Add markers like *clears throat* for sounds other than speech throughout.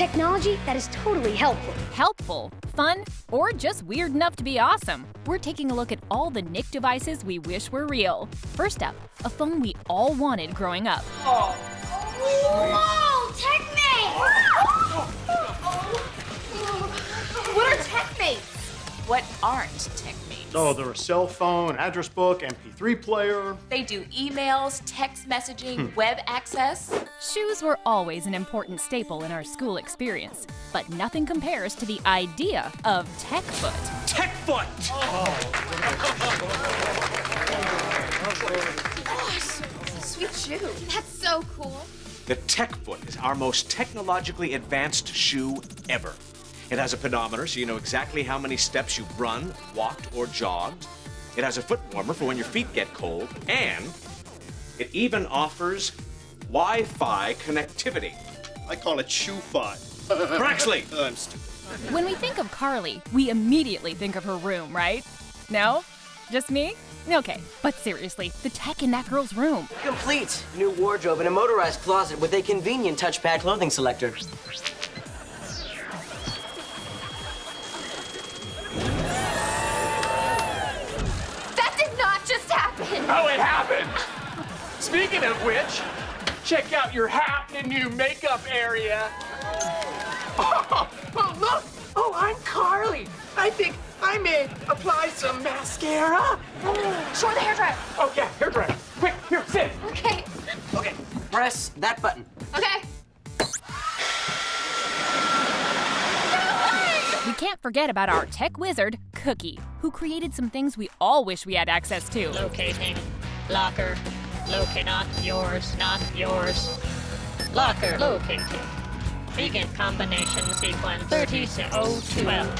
Technology that is totally helpful. Helpful, fun, or just weird enough to be awesome. We're taking a look at all the Nick devices we wish were real. First up, a phone we all wanted growing up. Oh. Whoa! TechMate! what are TechMates? What aren't TechMates? Oh, they're a cell phone, address book, MP3 player. They do emails, text messaging, hmm. web access. Shoes were always an important staple in our school experience, but nothing compares to the idea of TechFoot. TechFoot! Oh, Gosh, sweet shoe. That's so cool. The TechFoot is our most technologically advanced shoe ever. It has a pedometer so you know exactly how many steps you've run, walked, or jogged. It has a foot warmer for when your feet get cold, and it even offers Wi-Fi connectivity. I call it shoe-fi. Braxley! *laughs* I'm stupid. When we think of Carly, we immediately think of her room, right? No? Just me? Okay, but seriously, the tech in that girl's room. Complete. New wardrobe and a motorized closet with a convenient touchpad clothing selector. Oh, it happened! Speaking of which, check out your hat and new makeup area. Oh, *laughs* oh, look! Oh, I'm Carly. I think I may apply some mascara. Oh, show the hairdryer. Oh, yeah, hairdryer. Quick, here, sit. Okay. Okay, press that button. Okay. We can't forget about our tech wizard, Cookie, who created some things we all wish we had access to. Locating. Locker. Locate not yours, not yours. Locker located. Begin combination sequence 36012.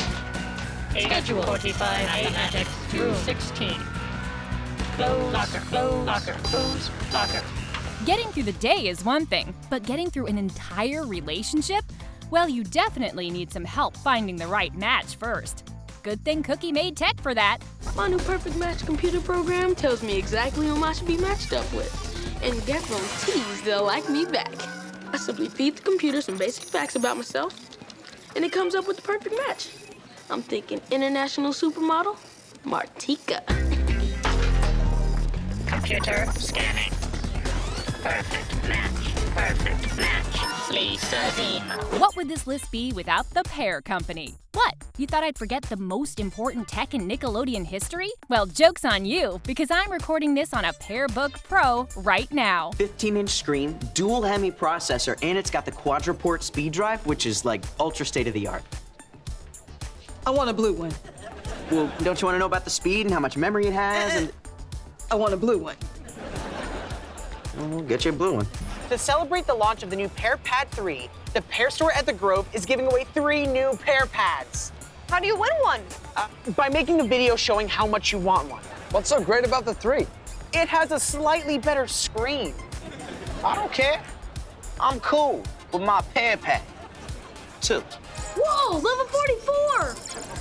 Schedule 45 mathematics through 16. Close, locker, close, locker, close, locker. Getting through the day is one thing, but getting through an entire relationship? Well, you definitely need some help finding the right match first. Good thing Cookie made tech for that. My new Perfect Match computer program tells me exactly whom I should be matched up with, and guarantees they'll like me back. I simply feed the computer some basic facts about myself, and it comes up with the perfect match. I'm thinking international supermodel, Martika. Computer scanning. Perfect match. Perfect match. Lisa Zemo. What would this list be without the Pear Company? What? You thought I'd forget the most important tech in Nickelodeon history? Well, joke's on you, because I'm recording this on a Pearbook Pro right now. 15-inch screen, dual Hemi processor, and it's got the quadruport speed drive, which is like ultra state-of-the-art. I want a blue one. Well, don't you want to know about the speed and how much memory it has? And *clears throat* I want a blue one. We'll get you a blue one. To celebrate the launch of the new Pear Pad 3, the Pear Store at the Grove is giving away three new Pear Pads. How do you win one? Uh, by making a video showing how much you want one. What's so great about the three? It has a slightly better screen. I don't care. I'm cool with my Pear Pad. Two. Whoa, level 44!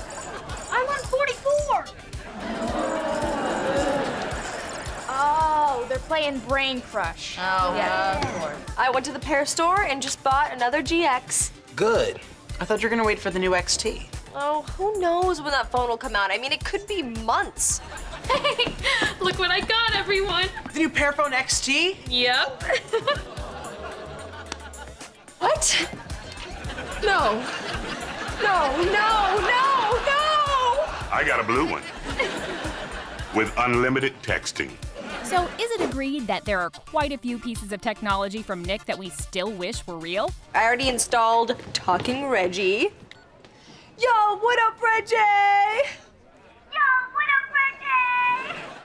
Oh, Brain Crush. Oh, yeah. Of course. I went to the Pear Store and just bought another GX. Good. I thought you were gonna wait for the new XT. Oh, who knows when that phone will come out? I mean, it could be months. Hey, *laughs* look what I got, everyone. The new Pearphone XT? Yep. *laughs* what? No. No, no, no, no! I got a blue one. *laughs* With unlimited texting. So, is it agreed that there are quite a few pieces of technology from Nick that we still wish were real? I already installed Talking Reggie. Yo, what up, Reggie?